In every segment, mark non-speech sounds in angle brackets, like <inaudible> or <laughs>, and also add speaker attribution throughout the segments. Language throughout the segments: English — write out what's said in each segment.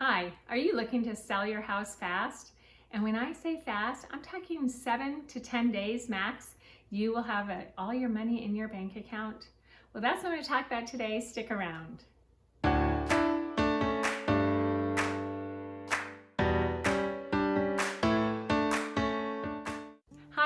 Speaker 1: Hi, are you looking to sell your house fast? And when I say fast, I'm talking seven to 10 days max. You will have a, all your money in your bank account. Well, that's what I'm gonna talk about today. Stick around.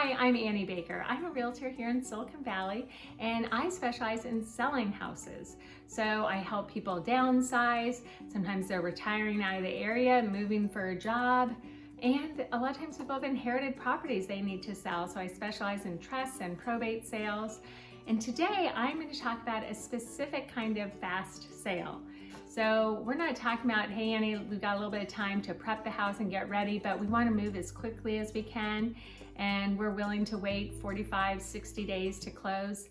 Speaker 1: Hi, I'm Annie Baker. I'm a realtor here in Silicon Valley and I specialize in selling houses. So I help people downsize. Sometimes they're retiring out of the area, moving for a job. And a lot of times people have inherited properties they need to sell. So I specialize in trusts and probate sales. And today I'm going to talk about a specific kind of fast sale. So we're not talking about, hey Annie, we've got a little bit of time to prep the house and get ready, but we want to move as quickly as we can and we're willing to wait 45, 60 days to close.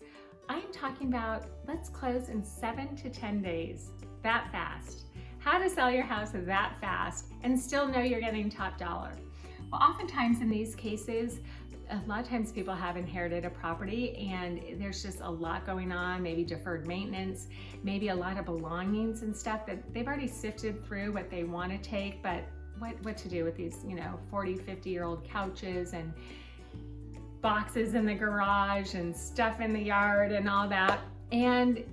Speaker 1: I'm talking about let's close in seven to 10 days, that fast. How to sell your house that fast and still know you're getting top dollar. Well, oftentimes in these cases, a lot of times people have inherited a property and there's just a lot going on, maybe deferred maintenance, maybe a lot of belongings and stuff that they've already sifted through what they want to take, but what, what to do with these, you know, 40, 50 year old couches and boxes in the garage and stuff in the yard and all that. And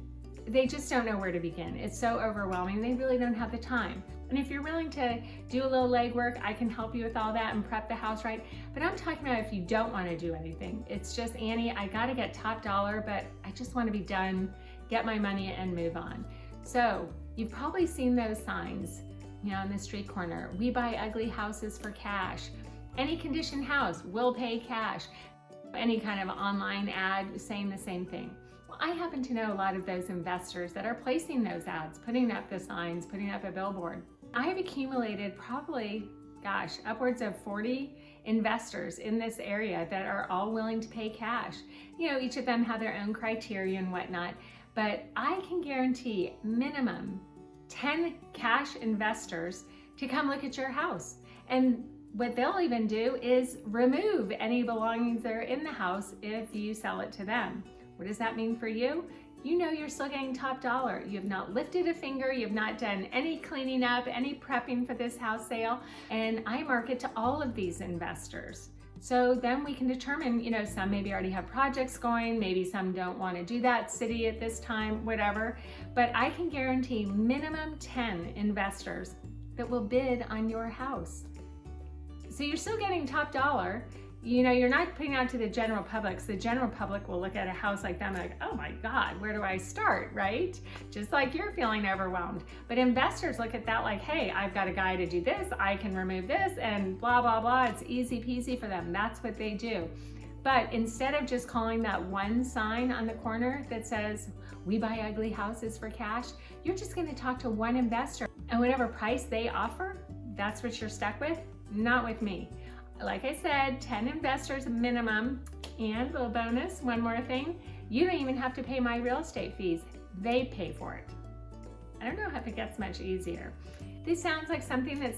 Speaker 1: they just don't know where to begin. It's so overwhelming. They really don't have the time. And if you're willing to do a little legwork, I can help you with all that and prep the house right. But I'm talking about if you don't want to do anything. It's just, Annie, I got to get top dollar, but I just want to be done, get my money and move on. So you've probably seen those signs you know, on the street corner. We buy ugly houses for cash. Any condition house will pay cash. Any kind of online ad saying the same thing. I happen to know a lot of those investors that are placing those ads, putting up the signs, putting up a billboard. I've accumulated probably, gosh, upwards of 40 investors in this area that are all willing to pay cash. You know, each of them have their own criteria and whatnot, but I can guarantee minimum 10 cash investors to come look at your house. And what they'll even do is remove any belongings that are in the house if you sell it to them. What does that mean for you? You know you're still getting top dollar. You have not lifted a finger, you have not done any cleaning up, any prepping for this house sale, and I market to all of these investors. So then we can determine, you know, some maybe already have projects going, maybe some don't want to do that city at this time, whatever. But I can guarantee minimum 10 investors that will bid on your house. So you're still getting top dollar, you know, you're not putting out to the general public. So the general public will look at a house like that and like, oh my God, where do I start, right? Just like you're feeling overwhelmed. But investors look at that like, hey, I've got a guy to do this, I can remove this and blah, blah, blah. It's easy peasy for them. That's what they do. But instead of just calling that one sign on the corner that says, we buy ugly houses for cash, you're just gonna talk to one investor and whatever price they offer, that's what you're stuck with, not with me like I said, 10 investors minimum and a little bonus, one more thing, you don't even have to pay my real estate fees. They pay for it. I don't know if it gets much easier. This sounds like something that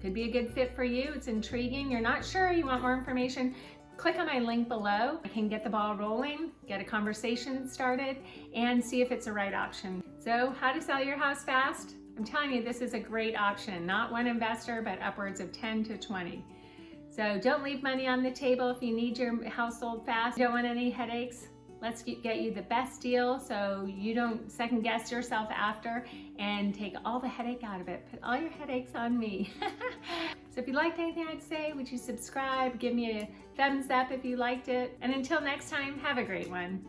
Speaker 1: could be a good fit for you. It's intriguing. You're not sure, you want more information, click on my link below. I can get the ball rolling, get a conversation started, and see if it's the right option. So how to sell your house fast? I'm telling you, this is a great option. Not one investor, but upwards of 10 to 20. So don't leave money on the table if you need your household fast. You don't want any headaches. Let's get you the best deal so you don't second guess yourself after and take all the headache out of it. Put all your headaches on me. <laughs> so if you liked anything I'd say, would you subscribe? Give me a thumbs up if you liked it. And until next time, have a great one.